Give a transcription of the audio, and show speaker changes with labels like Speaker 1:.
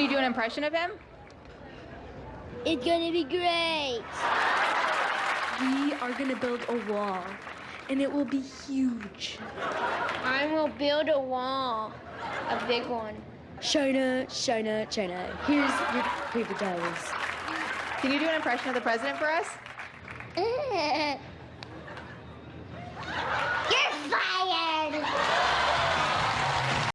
Speaker 1: Can you do an impression of him?
Speaker 2: It's gonna be great.
Speaker 3: We are gonna build a wall, and it will be huge.
Speaker 2: I will build a wall, a big one.
Speaker 3: Shona, Shona, Shona, here's your paper towels.
Speaker 1: Can you do an impression of the president for us? You're fired!